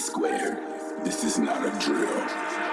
squared. This is not a drill.